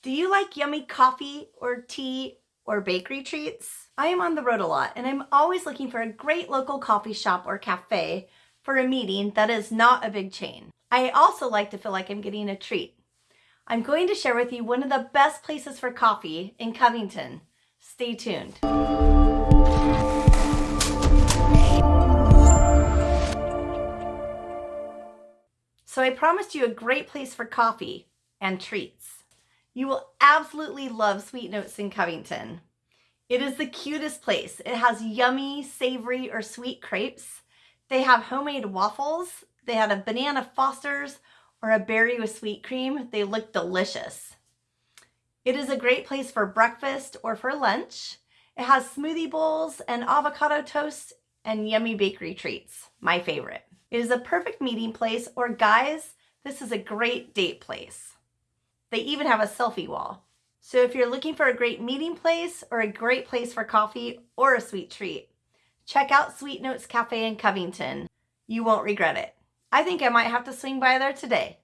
Do you like yummy coffee or tea or bakery treats? I am on the road a lot and I'm always looking for a great local coffee shop or cafe for a meeting that is not a big chain. I also like to feel like I'm getting a treat. I'm going to share with you one of the best places for coffee in Covington. Stay tuned. So I promised you a great place for coffee and treats. You will absolutely love Sweet Notes in Covington. It is the cutest place. It has yummy, savory, or sweet crepes. They have homemade waffles. They had a banana Foster's or a berry with sweet cream. They look delicious. It is a great place for breakfast or for lunch. It has smoothie bowls and avocado toast and yummy bakery treats, my favorite. It is a perfect meeting place or guys, this is a great date place. They even have a selfie wall. So if you're looking for a great meeting place or a great place for coffee or a sweet treat, check out Sweet Notes Cafe in Covington. You won't regret it. I think I might have to swing by there today.